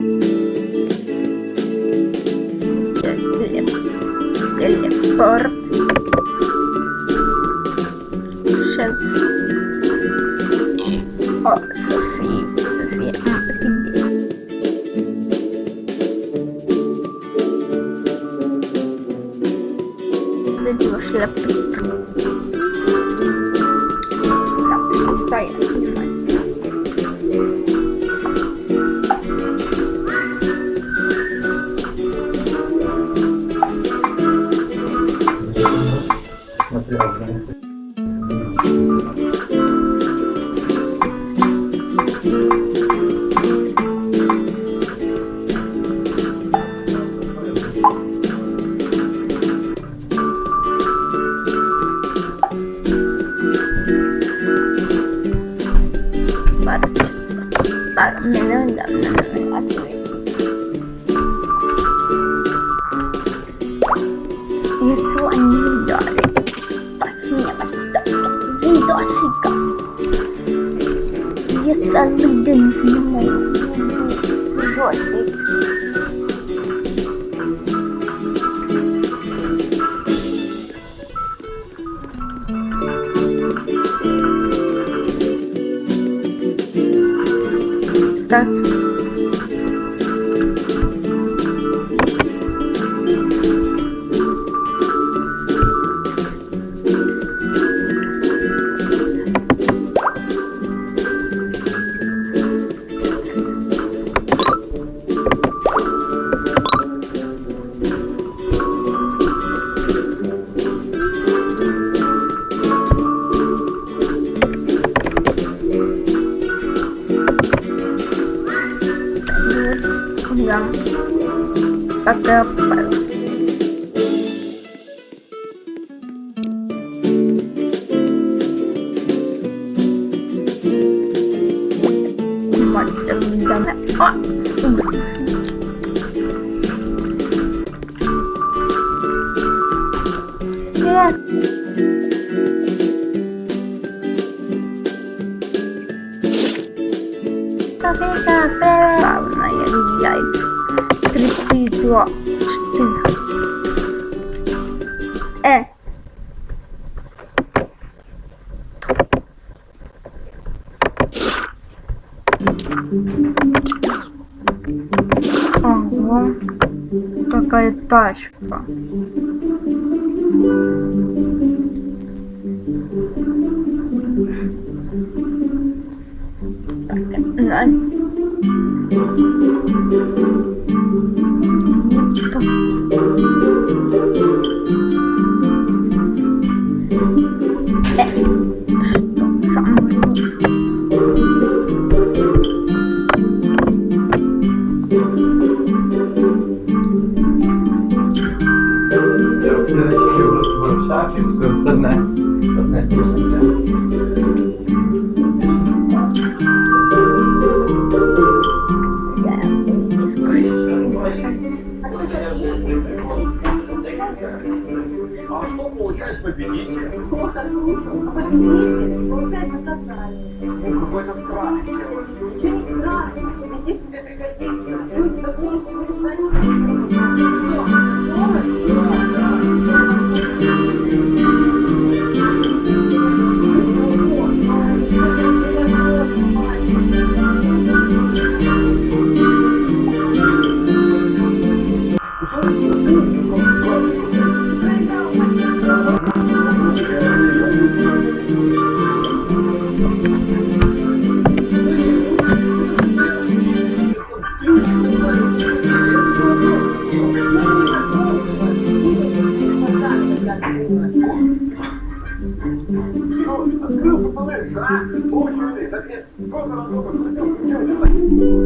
Gleba. Glebor. Przez... O, Sofii. Sofii. Wybiło ślepy. 三.さい。Слушай, ну, малыш, а? Очень, блин, так я... Сколько раз только...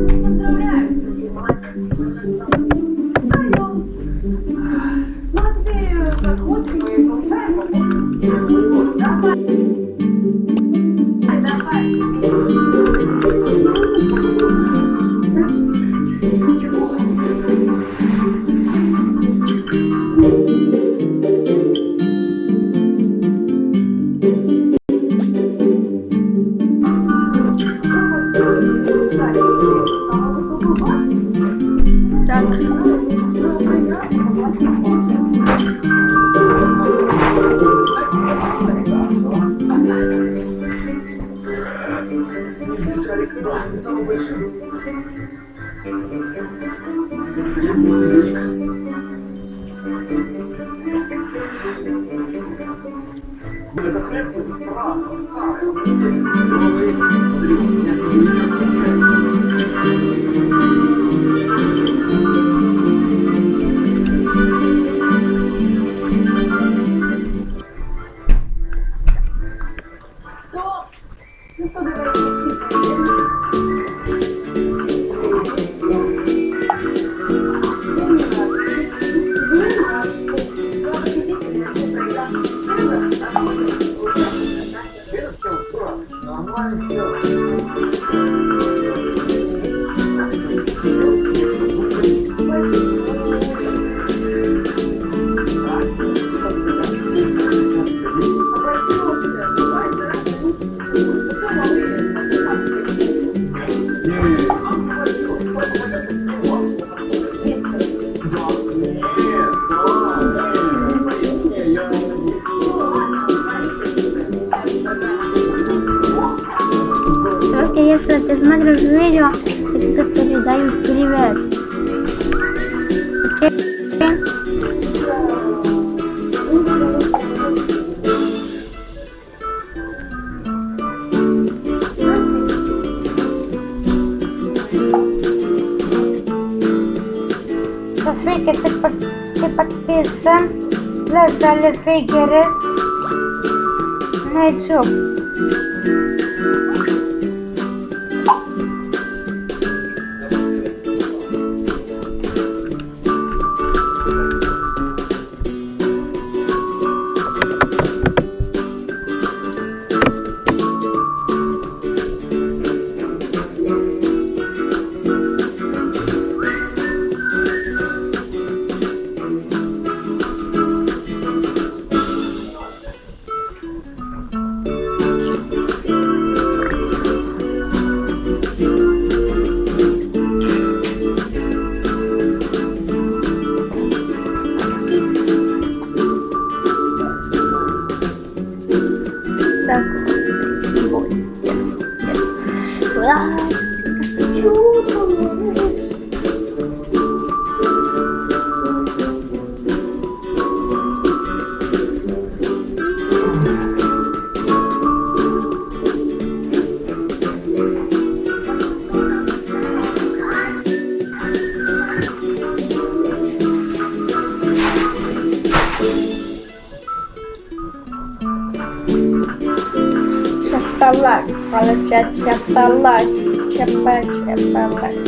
we get it? No, it's up. Чапалась, чапалась, чапалась.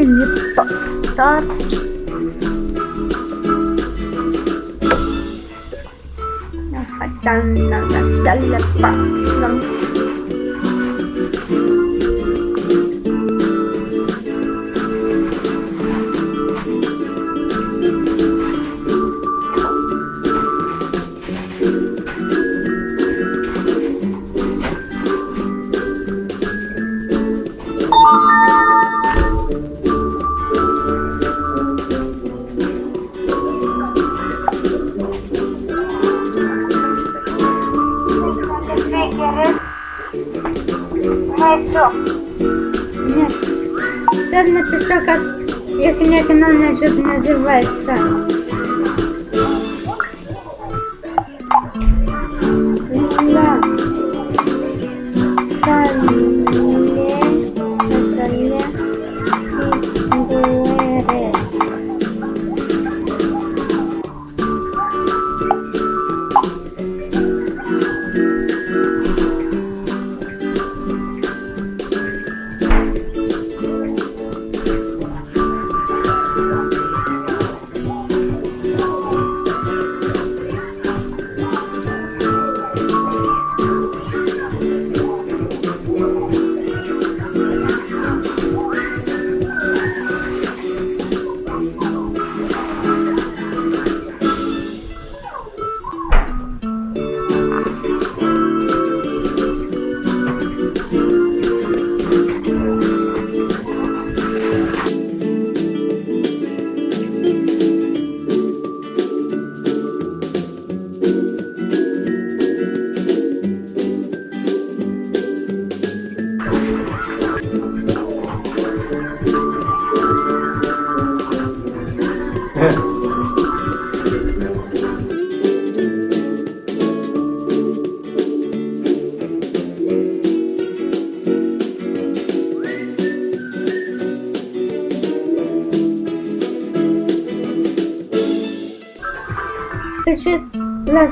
anjir besar nah, dan, dan, dan, dan, dan,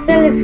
still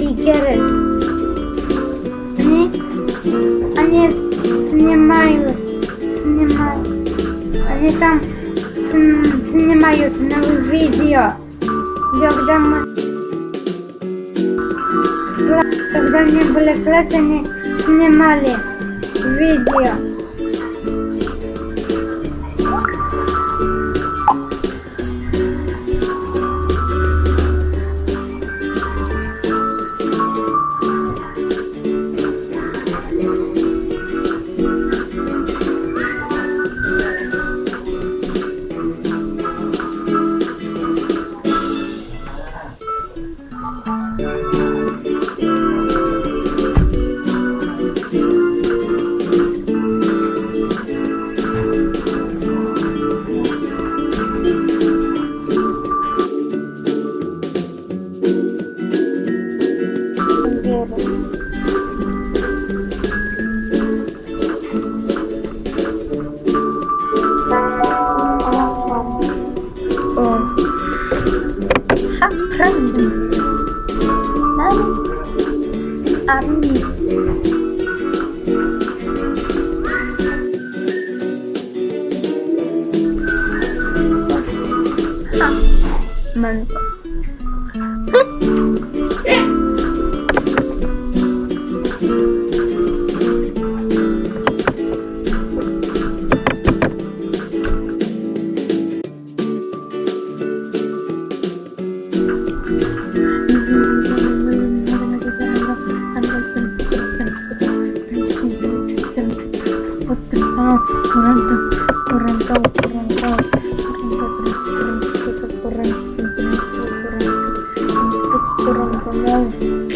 Kurang tenang.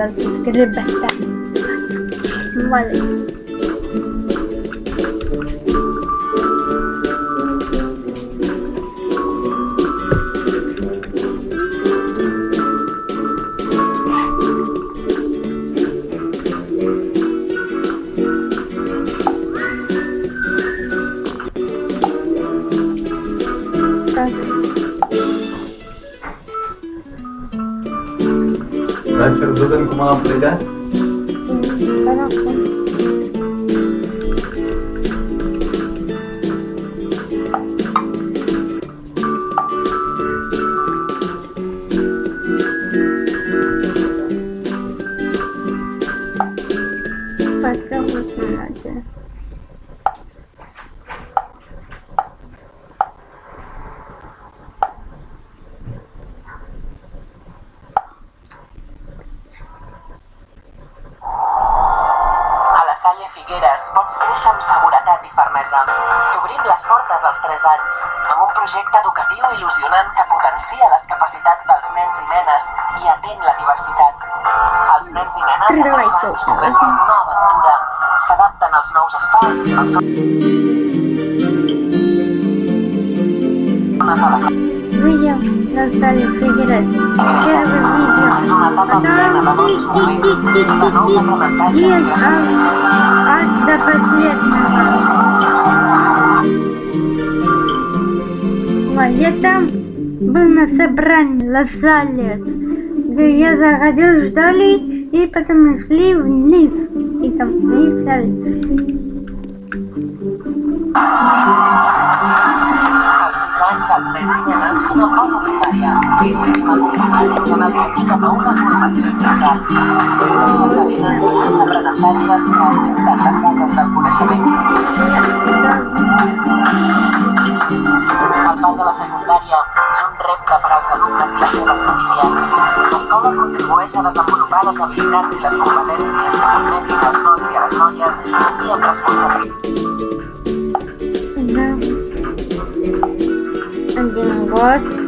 another script better. Malay. Figueres pots créixer amb seguretat i fermesa. T'obrim les portes als 3 anys, amb un projecte educatiu il·lusionant que potencia les capacitats dels nens i nenes i atén la diversitat. Els nens i nenes de 3 anys comencen una aventura, s'adapten als nous espais, als zones de les Видео. Creixements. Аж до последнего. Вот, я там был на собрании Лосалес, где я заходил, ждали, и потом мы шли вниз. И там писали. 6 anys, els nens i nenes fan el pas a primària i seguim acompanyant-los en el camí cap a una formació integral. Ells esdevenen grans aprenentatges que assenten les bases del coneixement. El pas de la secundària És un repte per als alumnes i les seves famílies. L'escola contribueix a desenvolupar les habilitats i les competències que permetin als nois i a les noies complir amb responsabilitat Один год.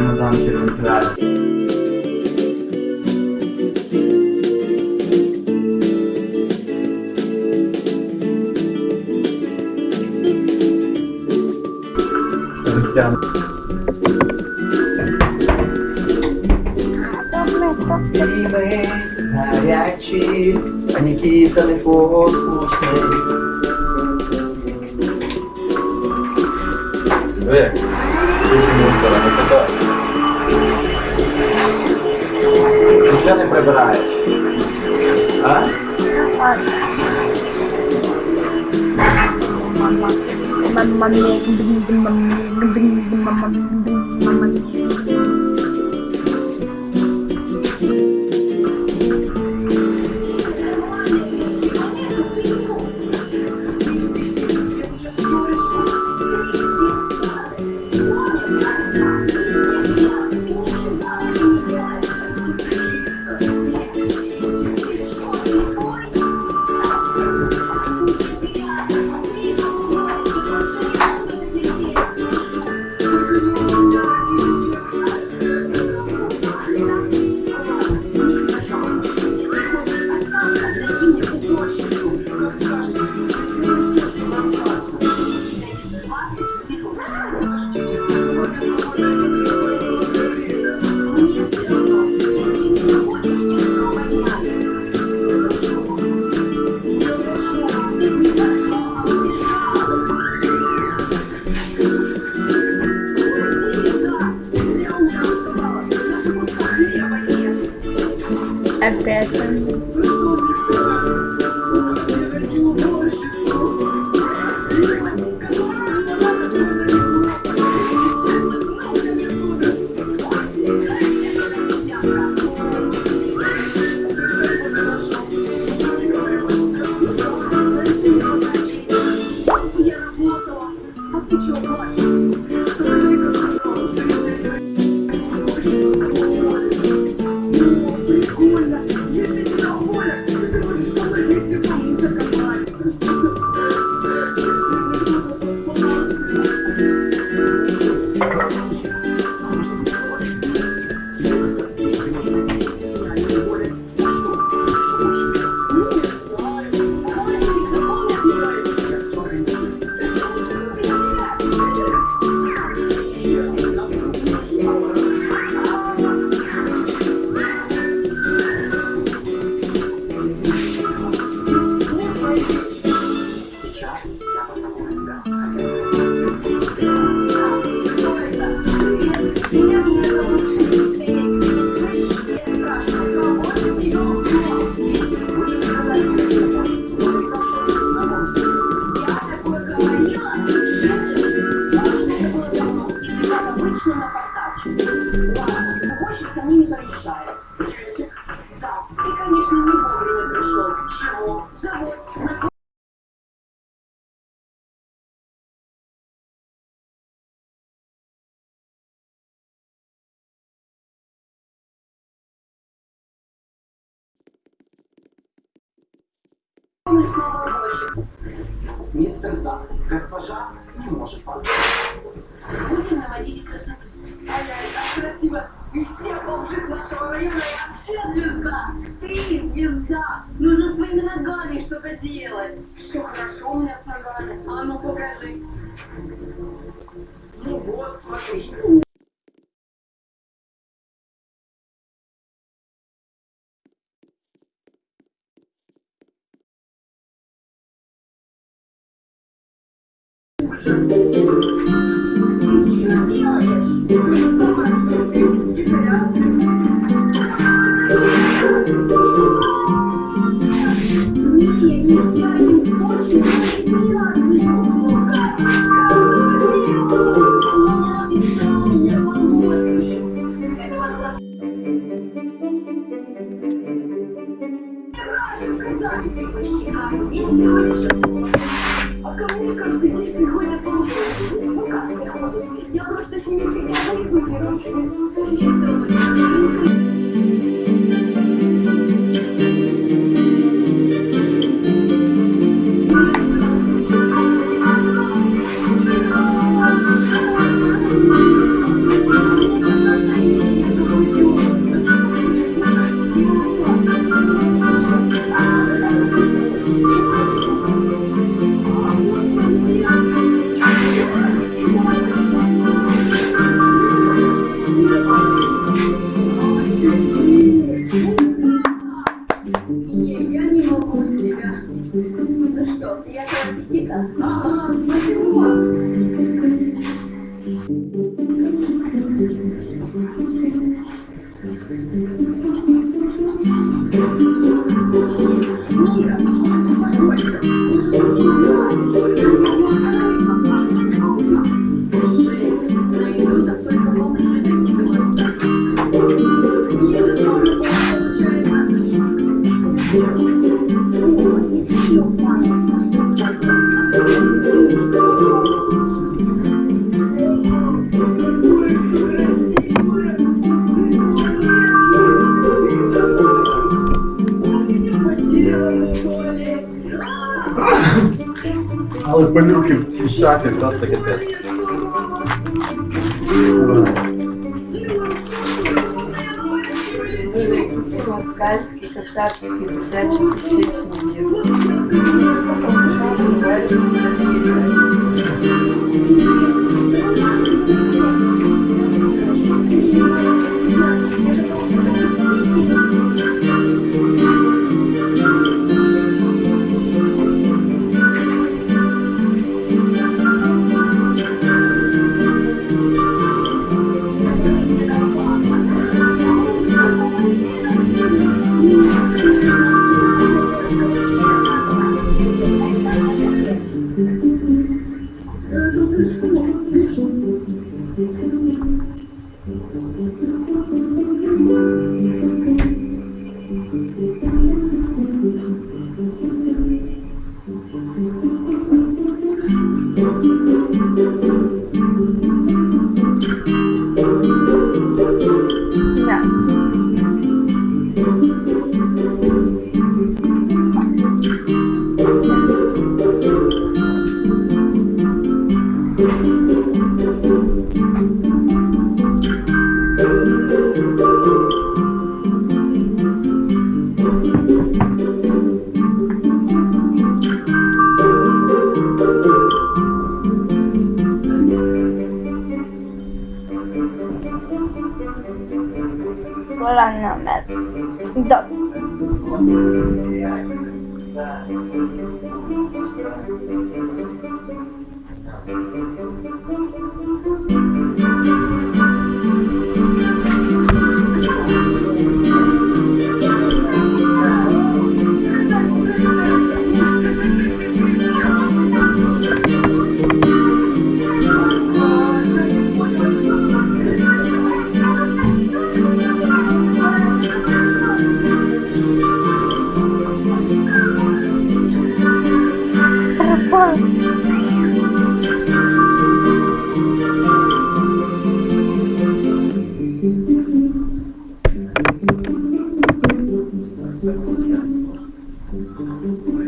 Bunu daha önce Ты что 我的心，我的，Perfecto. Да. Thank you.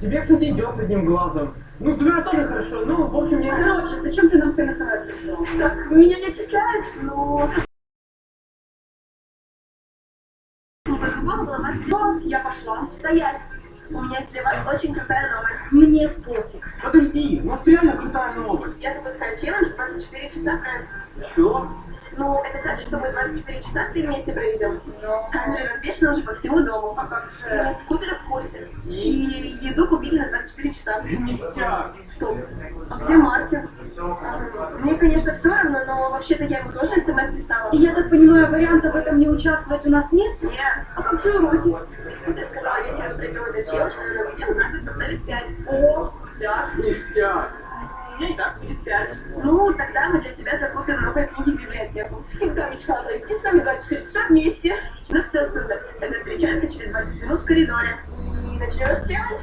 Тебе, кстати, идет с одним глазом. Ну, тебя тоже хорошо. Ну, в общем, я... Короче, зачем ты нам всем СМС прислал? Так, меня не отчисляют, но... Я пошла. Стоять. У меня для вас очень крутая новость. Мне пофиг. Подожди, у нас реально крутая новость. Я 24 часа, Фрэнк. Что? Ну, это значит, что мы 24 часа все вместе проведем. Камеры развешаны уже по всему дому. А как же? Мисс Купер в курсе. И еду купили на 24 часа. Ништяк. Стоп. А где Мартин? Мне, конечно, все равно, но вообще-то я ему тоже смс писала. И я так понимаю, варианта в этом не участвовать у нас нет? Нет. А как же уроки? Мисс Купер сказала, вечером придем этот челлендж, она нам всем знаком поставит 5. О, да. Ништяк. И так будет 5. Ну, тогда мы для тебя закупим новые книги в библиотеку. Всегда мечтала пройти с нами 24 часа вместе. Ну все, супер. Тогда встречаемся через 20 минут в коридоре. И начнешь челлендж?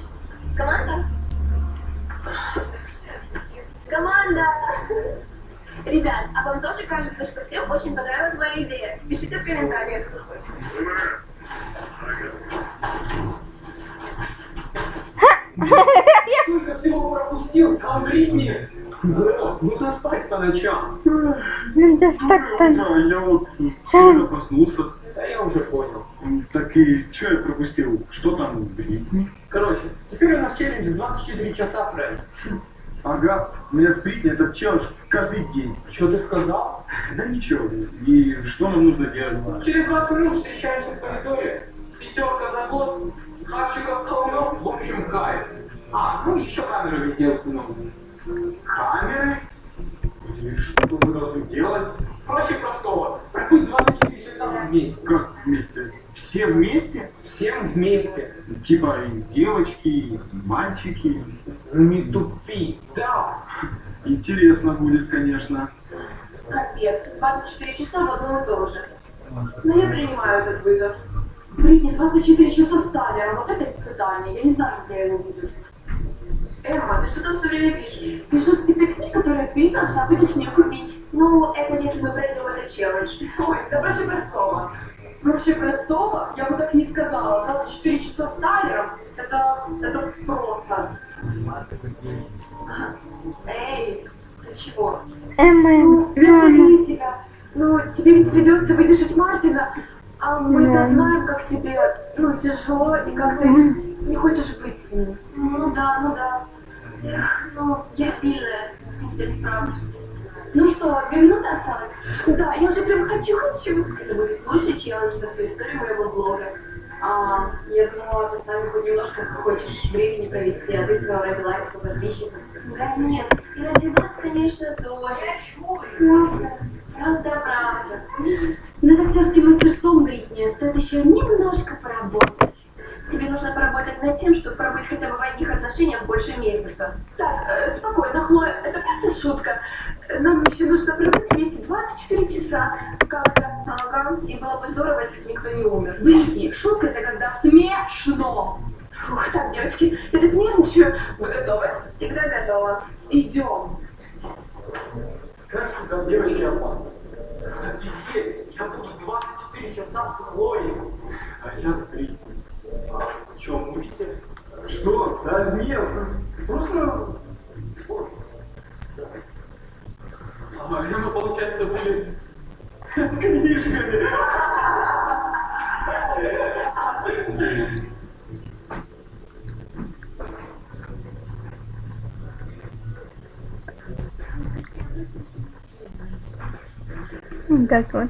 Команда? Команда! Ребят, а вам тоже кажется, что всем очень понравилась моя идея? Пишите в комментариях. Пропустил, Камбридни? Нужно спать по ночам. Надо спать по... Да, я вот только проснулся. Да я уже понял. Так и что я пропустил? Что там, Бритни? Короче, теперь у нас челлендж 24 часа, Фрэнс. Ага, у меня с Бритни этот челлендж каждый день. Что ты сказал? Да ничего. И что нам нужно делать? Через 20 минут встречаемся в коридоре. Пятерка за год, хавчиков в общем, кайф. А, ну еще камеры везде установлены. Камеры? И что мы должны делать? Проще простого. Пробудь 24 часа вместе. Как вместе? Все вместе? Всем вместе. Типа и девочки, и мальчики. Ну не тупи, да. Интересно будет, конечно. Капец, 24 часа в одном и том же. Но я принимаю этот вызов. Бритни, 24 часа стали, а вот это испытание. Я не знаю, где я его буду. Эмма, ты что там все время пишешь? Пишу список книг, которые ты должна будешь мне купить. Ну, это если мы пройдем этот челлендж. Ой, да проще простого. Проще простого? Я бы так не сказала. 24 часа с Тайлером, это, это просто. Эй, ты чего? Ну, я жалею тебя. Ну, тебе ведь придется выдержать Мартина. А мы-то знаем, как тебе, ну, тяжело, и как ты не хочешь быть с ним. Ну да, ну да. Эх, ну, я сильная, с всем справлюсь. Ну что, две минуты осталось? Да, я уже прям хочу-хочу. Это будет лучший челлендж за всю историю моего блога. А, я думала, ты с нами хоть немножко хочешь времени провести, а ты все ради лайков и подписчиков. Да нет, и ради вас, конечно, тоже. Правда, правда, правда. Над актерским мастерством, Бритни, стоит еще немножко поработать. Тебе нужно поработать над тем, чтобы пробыть хотя бы в одних отношениях больше месяца. Так, э, спокойно, Хлоя, это просто шутка. Нам еще нужно пробыть вместе 24 часа. Как-то. Ага, и было бы здорово, если бы никто не умер. Бритни, шутка это когда смешно. Фух, так, девочки, я так нервничаю. Вы готовы? Всегда готова. Идем. Как всегда, девочки опасны. Офигеть, я буду 24 часа с Хлоей. А я с. А, что, мутите? Что? Да нет, просто... А, мы, получается, были... С книжками. Так вот.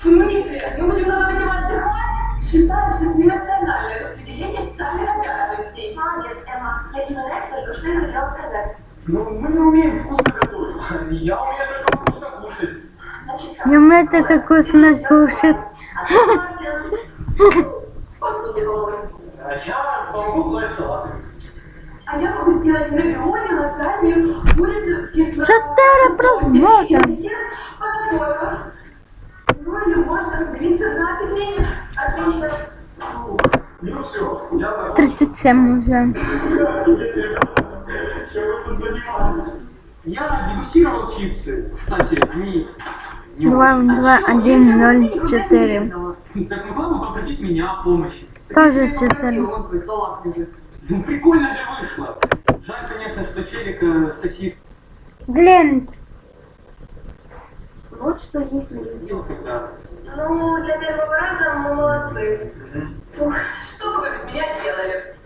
В смысле? Мы будем готовить его отдыхать? Считаешь, это нерациональное распределение официальных обязанностей. Молодец, Эмма. Я именно это только что и хотела сказать. Ну, мы не умеем вкусно готовить. Я умею только вкусно кушать. Значит, так. Ему это как вкусно кушать. А что. А я помогу класть салаты. А я могу сделать равиоли, лазанью, курицу, кислоту. Четыре промота. Подготовка. Ну или можно разделиться на пельмени. Отлично. Ну все, я закончил. 37 уже. Чем вы тут занимаетесь? Я дегустировал чипсы. Кстати, они не 2, очень. 2, 1, 0, 4. Так могла бы попросить меня о помощи? Тоже 4. Ну прикольно же вышло. Жаль, конечно, что челик э, сосиску Глент. Вот что есть на YouTube. Ну, для первого раза мы молодцы. Ух, что бы вы без меня делали?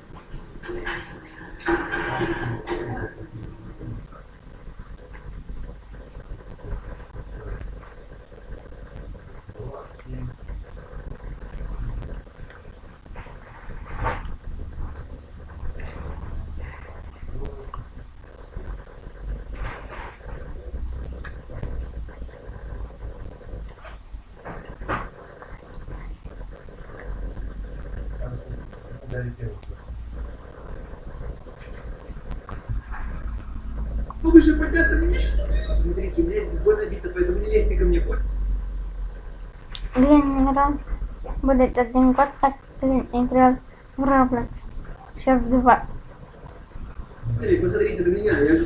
Ну вы же подняться не можете. Смотрите, здесь больно бито, поэтому не лезьте ко мне. Хоть Блин, не раз. Будет один год, как ты играл в Roblox. Сейчас два. Смотри, посмотрите на меня, я же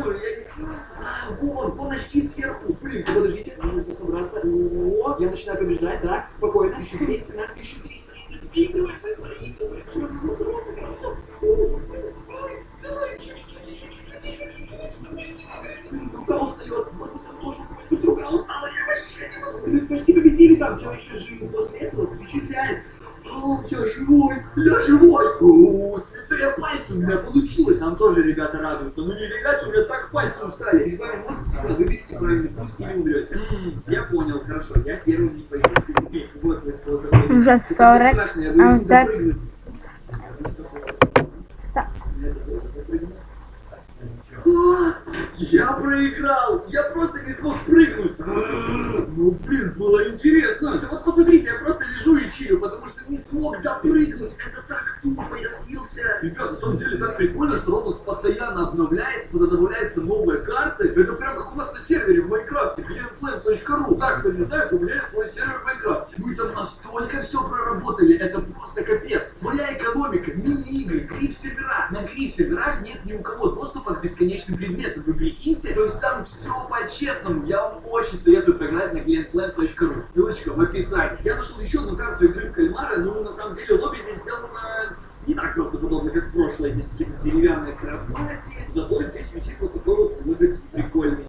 올려 такое. Уже Это 40, страшно, я а боюсь вот так- запрыгнуть. Стоп. А, Я проиграл! Я просто не смог прыгнуть! Ну, блин, было интересно! Да вот посмотрите, я просто лежу и чилю, потому что не смог допрыгнуть! Это так тупо, я слился! Ребят, на самом деле так прикольно, что Roblox постоянно обновляется, туда добавляются новые карты. Это прям как у нас на сервере в Майнкрафте, glennflame.ru. Так, кто не знает, у меня есть свой сервер в Майнкрафте. Мы там настолько все проработали, это просто капец. Своя экономика, мини-игры, На гриф-серверах нет ни у кого доступа к бесконечным предметам. Вы прикиньте? То есть там все по-честному. Я вам очень советую поиграть на glennflame.ru. Ссылочка в описании. Я нашел еще одну карту игры в кальмара, но на самом деле лобби здесь сделано не так правдоподобно, как в прошлое. Здесь какие-то деревянные кровати. Зато здесь висит вот такой вот логотип прикольный.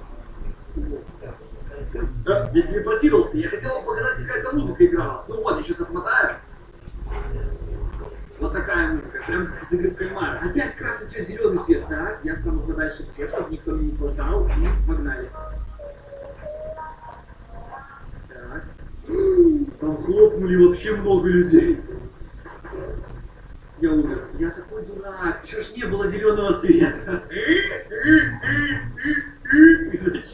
Да, я телепортировался. Я хотел вам показать, какая-то музыка играла. Ну вот, я сейчас отмотаю. Вот такая музыка. В кальмара. Опять красный свет, зеленый свет. Так, я стану подальше всех, чтобы никто мне не хватал. И погнали. Так. Там хлопнули вообще много людей. Я умер. Я такой дурак. Чё ж не было зеленого света?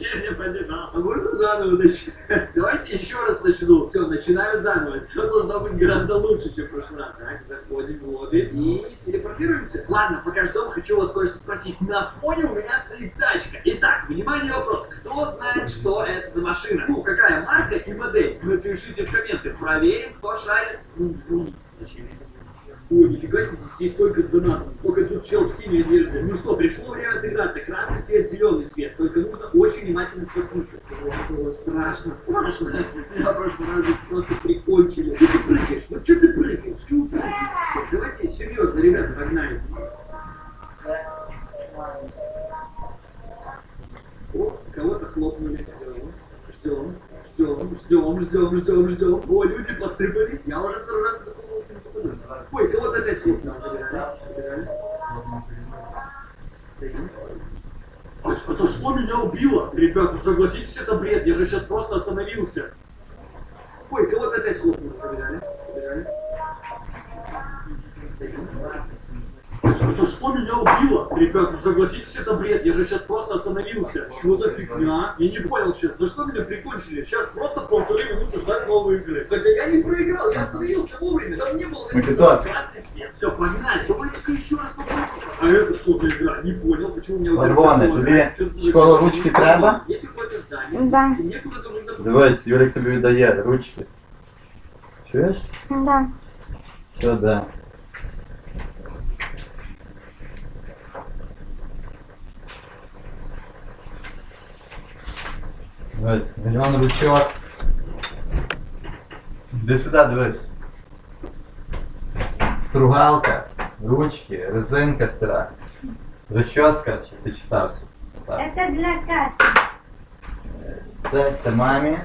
Я побежал? А можно заново начать? Давайте еще раз начну. Все, начинаю заново. Все должно быть гораздо лучше, чем в прошлый раз. Так, заходим в лобби и телепортируемся. Ладно, пока ждем, хочу вас кое-что спросить. На фоне у меня стоит тачка. Итак, внимание, вопрос. Кто знает, что это за машина? Ну, какая марка и модель? Напишите в комменты. Проверим, кто шарит. М-м. Ой, нифига себе, здесь столько с донатом. Только тут чел в синей одежде. Ну что, пришло время отыграться. Красный свет, зеленый свет. Только нужно очень внимательно послушать. О, страшно, страшно. Я прошлый раз просто прикончили. Что ты прыгаешь? Вот что ты прыгаешь? Давайте серьезно, ребята, погнали. О, кого-то хлопнули. Ждем, ждем, ждем, ждем, ждем, ждем. О, люди посыпались. Я уже второй раз такого не попаду. Ой, кого-то опять хлопнули. Забирали, забирали. А что, за что меня убило? Ребят, ну согласитесь, это бред. Я же сейчас просто остановился. Ой, кого-то опять хлопнули. Забирали, забирали. А что, за что меня убило? Ребят, ну согласитесь, это бред. Я же сейчас просто остановился. Что за фигня? Я не понял сейчас. За что меня прикончили? Сейчас просто полторы минуты ждать новые игры. Хотя я не проиграл, я остановился вовремя. Там не было Ну, ты написано тот. красный свет. Все, погнали. Давайте-ка еще раз попробуем. А это что за игра? Не понял, почему у меня... вот Червоне, это тобі Что-то школа такое. ручки треба? Есть какое-то здание. Да. Мне куда-то нужно... Дивись, Юрик тобі віддає ручки. Чуєш? Да. Що да? Дивись, мільйон ручок. Іди сюди, дивись. Стругалка, ручки, резинка стара. Розчоска, чи ти читався? Так. Это для Кати. Це, це мамі.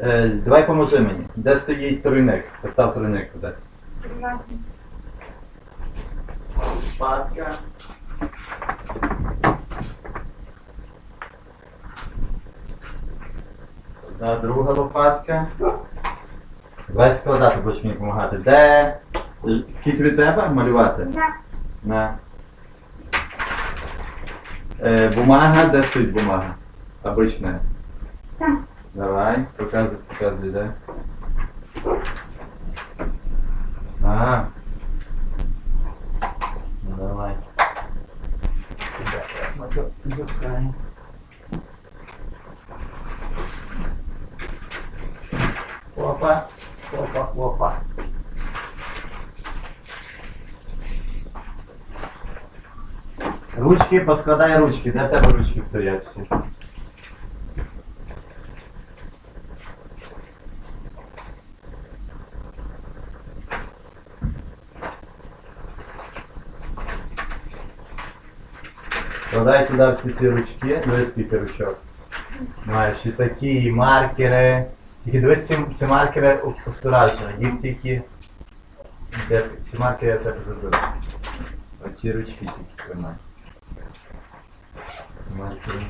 Е, давай поможи мені. Де стоїть тройник? Постав тройник туди. Лопатка. Одна друга лопатка. Давай складати, будеш мені допомагати. Де? Скільки тобі треба малювати? Да. На. Е, бумага, де стоїть бумага? Обична. Там. Давай, показуй, показуй, да. Ага. Ну давай. Опа, опа, опа. Ручки, поскладай ручки, де в тебе ручки стоять всі? Складай туди всі ці ручки, дивись скільки ручок. Маєш і такі, і маркери. Тільки дивись ці, ці маркери осторожно, їх тільки. Де, ці маркери я тебе заберу. Оці ручки тільки тримай. Маркери.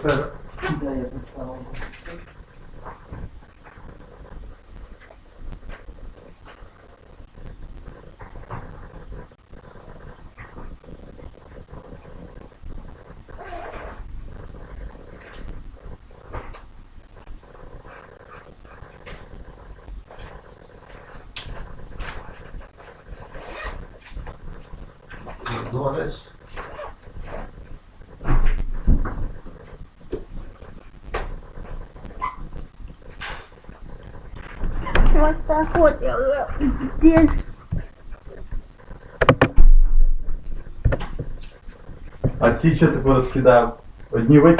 credit. Вот так вот я здесь. А ці що таке розкидав? Одні витягнули.